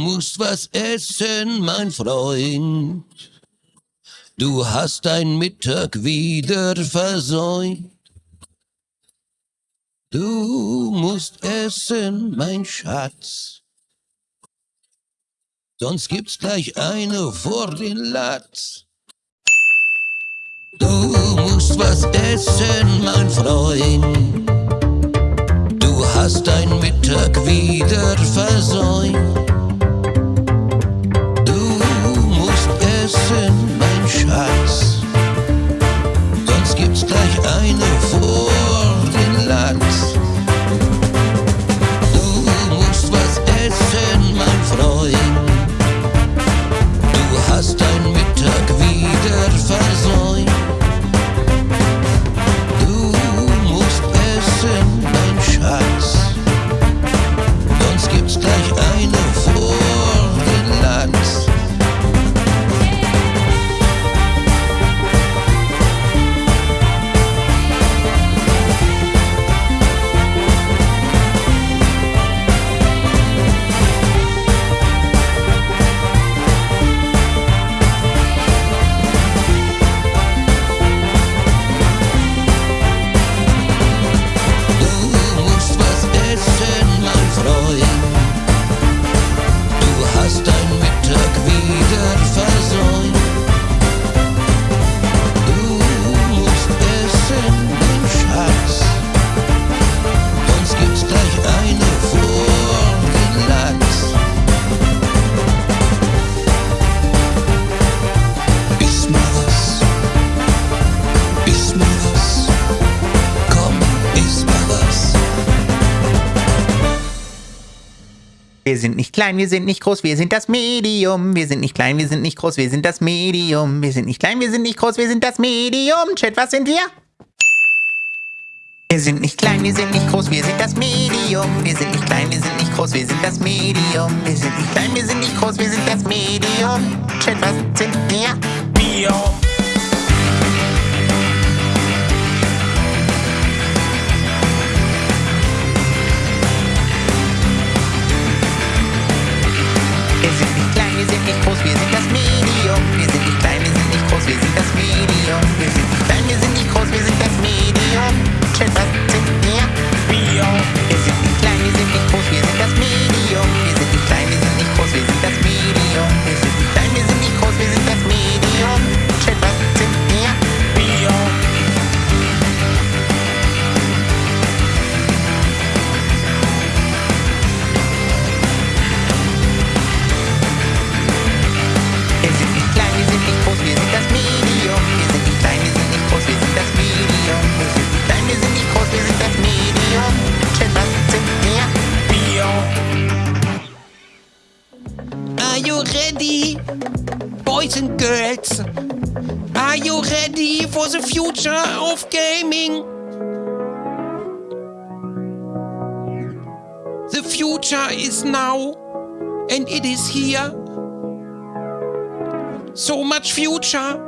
musst was essen, mein Freund. Du hast dein Mittag wieder versäumt. Du musst essen, mein Schatz. Sonst gibt's gleich eine vor den Latz. Du musst was essen, mein Freund. Du hast dein Mittag wieder versäumt. Sonst gibt's gleich eine Wir sind nicht klein, wir sind nicht groß, wir sind das Medium. Wir sind nicht klein, wir sind nicht groß, wir sind das Medium. Wir sind nicht klein, wir sind nicht groß, wir sind das Medium. Chat, was sind wir? Wir sind nicht klein, wir sind nicht groß, wir sind das Medium. Wir sind nicht klein, wir sind nicht groß, wir sind das Medium. Wir sind nicht klein, wir sind nicht groß, wir sind das Medium. Chat, was sind wir? Bio. Groß, wir sind das Medium. Wir sind nicht klein, wir sind nicht groß, wir sind das Medium. Wir sind you ready, boys and girls? Are you ready for the future of gaming? The future is now, and it is here. So much future.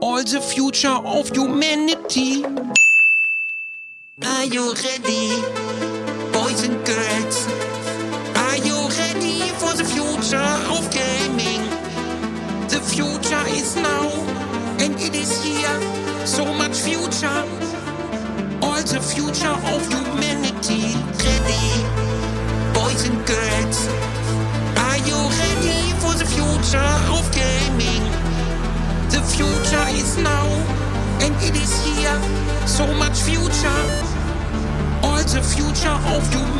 All the future of humanity. Are you ready, is here. So much future. All the future of humanity.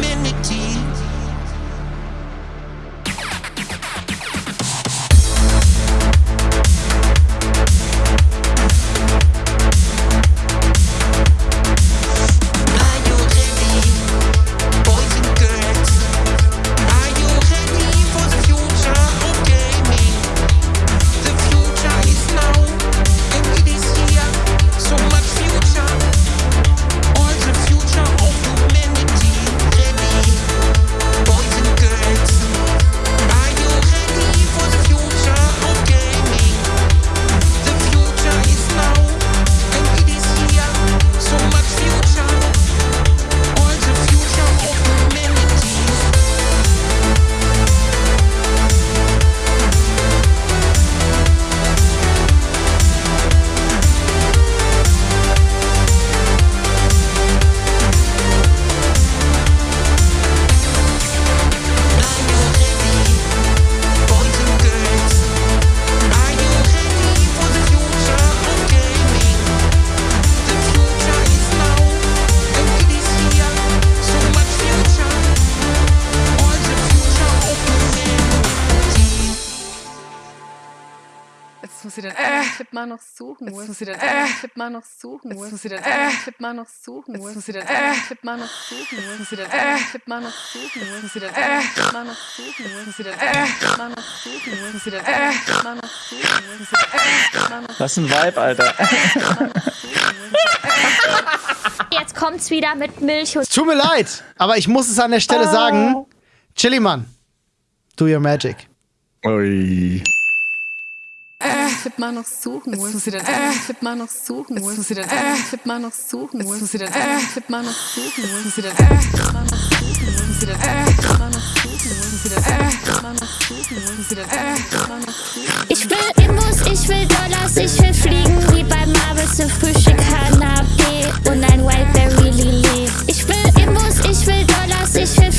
sie den anderen äh, Tipp mal noch suchen. Jetzt muss sie den anderen Tipp mal noch suchen. Jetzt muss sie den anderen Tipp mal noch suchen. Jetzt muss sie den anderen Tipp mal noch suchen. Jetzt muss sie den anderen Tipp mal noch suchen. Jetzt muss sie den anderen Tipp mal noch suchen. Jetzt muss sie den anderen Tipp mal noch suchen. Jetzt muss sie den anderen Tipp mal noch suchen. Jetzt muss sie den anderen Tipp mal noch suchen. Was ein Vibe, Alter. Jetzt kommt's wieder mit Milch und. Tut mir leid, aber ich muss es an der Stelle sagen. Chiliman, do your magic. Ui. Tipp mal noch suchen muss. Jetzt muss sie den äh. anderen Tipp mal noch suchen muss. Jetzt muss sie den äh. anderen Tipp mal noch suchen muss. Jetzt muss sie den äh. anderen Tipp mal noch suchen muss. Jetzt muss sie den anderen Tipp mal noch suchen muss. Jetzt muss sie den anderen Tipp mal noch suchen muss. Jetzt muss sie den anderen Tipp mal noch suchen muss. Jetzt muss sie den anderen Tipp mal noch suchen Ich will Imbus, ich will Dollars, ich will fliegen wie bei Marvel zum Frühstück Hanabe und ein Wildberry Lily. Ich will Imbus, ich will Dollars, ich will